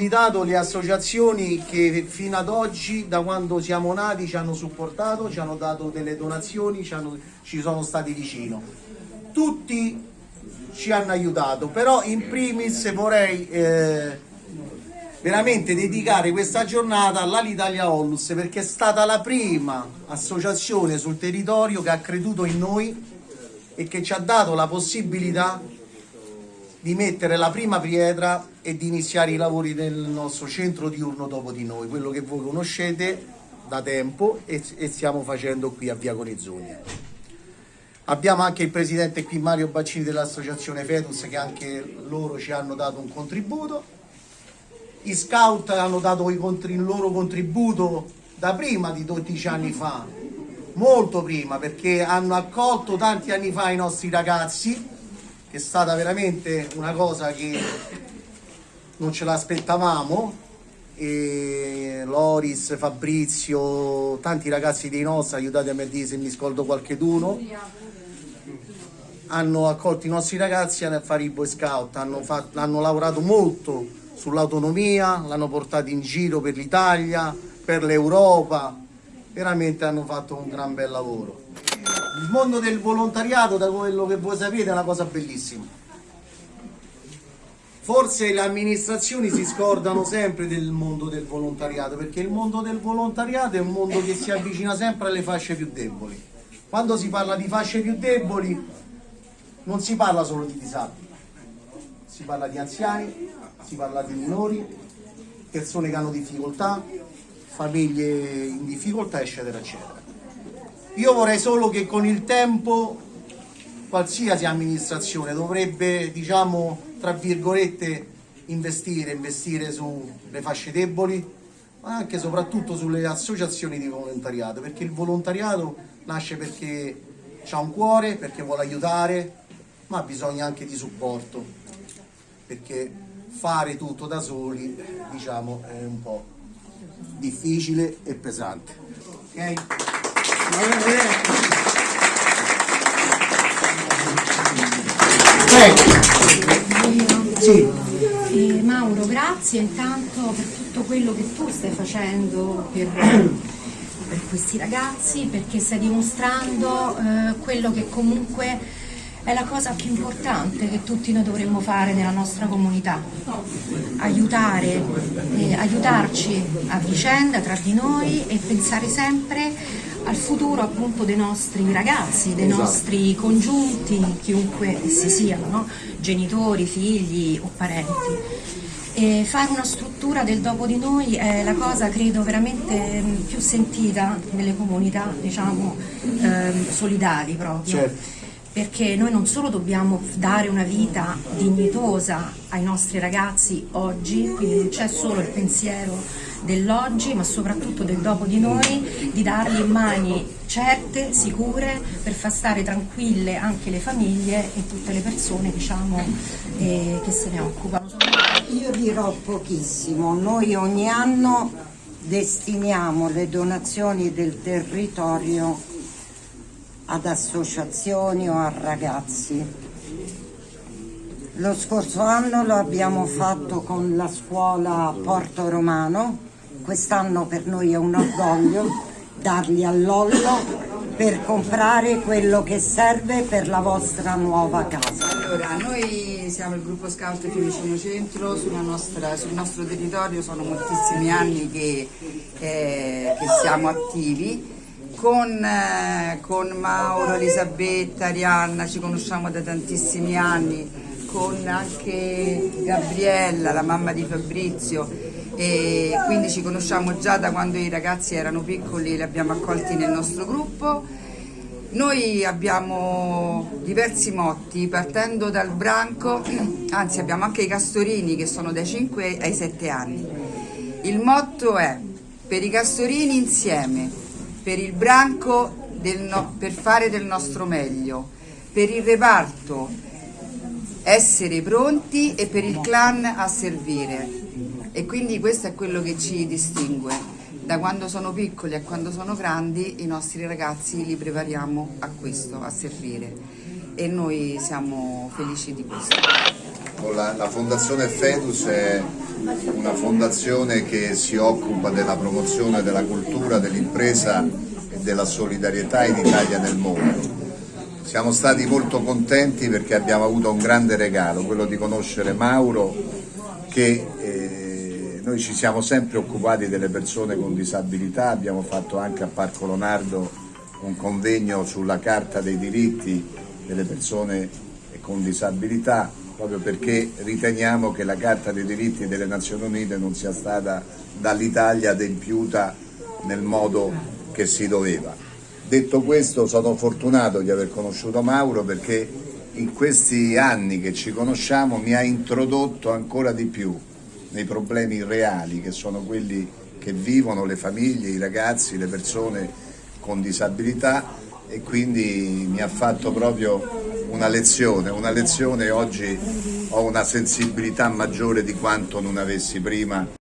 invitato le associazioni che fino ad oggi, da quando siamo nati, ci hanno supportato, ci hanno dato delle donazioni, ci, hanno, ci sono stati vicino. Tutti ci hanno aiutato, però in primis vorrei eh, veramente dedicare questa giornata all'Alitalia Onlus perché è stata la prima associazione sul territorio che ha creduto in noi e che ci ha dato la possibilità di mettere la prima pietra e di iniziare i lavori del nostro centro diurno dopo di noi, quello che voi conoscete da tempo e, e stiamo facendo qui a Via Conezzoni. Abbiamo anche il presidente qui Mario Baccini dell'associazione Fedus che anche loro ci hanno dato un contributo. I scout hanno dato il loro contributo da prima di 12 anni fa, molto prima perché hanno accolto tanti anni fa i nostri ragazzi è stata veramente una cosa che non ce l'aspettavamo e Loris, Fabrizio, tanti ragazzi dei nostri, aiutatemi a dire se mi scoldo qualcheduno, hanno accolto i nostri ragazzi a fare i Boy Scout, hanno, fatto, hanno lavorato molto sull'autonomia, l'hanno portato in giro per l'Italia, per l'Europa, veramente hanno fatto un gran bel lavoro. Il mondo del volontariato, da quello che voi sapete, è una cosa bellissima. Forse le amministrazioni si scordano sempre del mondo del volontariato, perché il mondo del volontariato è un mondo che si avvicina sempre alle fasce più deboli. Quando si parla di fasce più deboli non si parla solo di disabili, si parla di anziani, si parla di minori, persone che hanno difficoltà, famiglie in difficoltà, eccetera, eccetera. Io vorrei solo che con il tempo qualsiasi amministrazione dovrebbe, diciamo, tra virgolette, investire, investire sulle fasce deboli, ma anche e soprattutto sulle associazioni di volontariato, perché il volontariato nasce perché ha un cuore, perché vuole aiutare, ma ha bisogno anche di supporto, perché fare tutto da soli, diciamo, è un po' difficile e pesante. Okay? Eh, Mauro, grazie intanto per tutto quello che tu stai facendo per, per questi ragazzi, perché stai dimostrando eh, quello che comunque è la cosa più importante che tutti noi dovremmo fare nella nostra comunità, aiutare, eh, aiutarci a vicenda tra di noi e pensare sempre al futuro appunto dei nostri ragazzi, dei esatto. nostri congiunti, chiunque essi siano, no? genitori, figli o parenti. E fare una struttura del dopo di noi è la cosa credo veramente mm, più sentita nelle comunità diciamo ehm, solidali proprio. Certo perché noi non solo dobbiamo dare una vita dignitosa ai nostri ragazzi oggi, quindi non c'è solo il pensiero dell'oggi ma soprattutto del dopo di noi, di darli in mani certe, sicure, per far stare tranquille anche le famiglie e tutte le persone diciamo, eh, che se ne occupano. Io dirò pochissimo, noi ogni anno destiniamo le donazioni del territorio ad associazioni o a ragazzi. Lo scorso anno lo abbiamo fatto con la scuola Porto Romano, quest'anno per noi è un orgoglio darli all'ollo per comprare quello che serve per la vostra nuova casa. Allora, noi siamo il gruppo Scout Fiumicino Centro, nostra, sul nostro territorio sono moltissimi anni che, eh, che siamo attivi con, eh, con Mauro, Elisabetta, Arianna, ci conosciamo da tantissimi anni, con anche Gabriella, la mamma di Fabrizio, e quindi ci conosciamo già da quando i ragazzi erano piccoli, li abbiamo accolti nel nostro gruppo. Noi abbiamo diversi motti, partendo dal branco, anzi abbiamo anche i castorini che sono dai 5 ai 7 anni. Il motto è per i castorini insieme, per il branco no, per fare del nostro meglio, per il reparto essere pronti e per il clan a servire. E quindi questo è quello che ci distingue. Da quando sono piccoli a quando sono grandi i nostri ragazzi li prepariamo a questo, a servire e noi siamo felici di questo. La, la Fondazione Fedus è una fondazione che si occupa della promozione della cultura, dell'impresa e della solidarietà in Italia e nel mondo. Siamo stati molto contenti perché abbiamo avuto un grande regalo, quello di conoscere Mauro che eh, noi ci siamo sempre occupati delle persone con disabilità, abbiamo fatto anche a Parco Lonardo un convegno sulla Carta dei diritti delle persone con disabilità, proprio perché riteniamo che la Carta dei diritti delle Nazioni Unite non sia stata dall'Italia adempiuta nel modo che si doveva. Detto questo sono fortunato di aver conosciuto Mauro perché in questi anni che ci conosciamo mi ha introdotto ancora di più nei problemi reali che sono quelli che vivono le famiglie, i ragazzi, le persone con disabilità e quindi mi ha fatto proprio una lezione, una lezione oggi ho una sensibilità maggiore di quanto non avessi prima